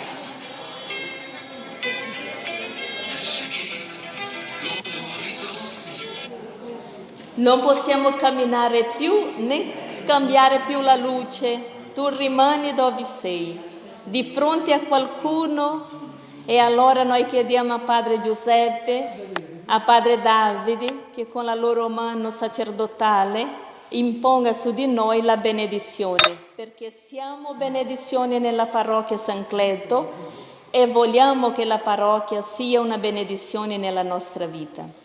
Non possiamo camminare più né scambiare più la luce, tu rimani dove sei, di fronte a qualcuno. E allora noi chiediamo a Padre Giuseppe, a Padre Davide, che con la loro mano sacerdotale imponga su di noi la benedizione, perché siamo benedizione nella parrocchia San Cleto e vogliamo che la parrocchia sia una benedizione nella nostra vita.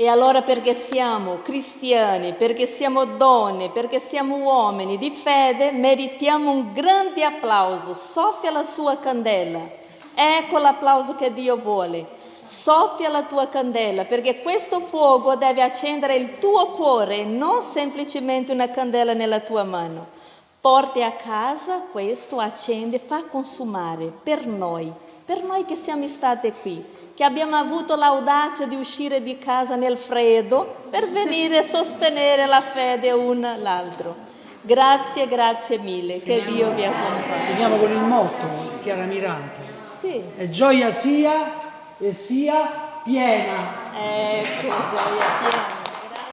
E allora perché siamo cristiani, perché siamo donne, perché siamo uomini di fede, meritiamo un grande applauso. Soffia la sua candela. Ecco l'applauso che Dio vuole. Soffia la tua candela, perché questo fuoco deve accendere il tuo cuore, non semplicemente una candela nella tua mano. Porti a casa questo, accende, fa consumare per noi, per noi che siamo state qui, che abbiamo avuto l'audacia di uscire di casa nel freddo per venire a sostenere la fede un l'altro. Grazie, grazie mille, che Dio vi accompagni. Finiamo con il motto di Chiara Mirante. Sì, E gioia sia e sia piena. ecco, gioia piena.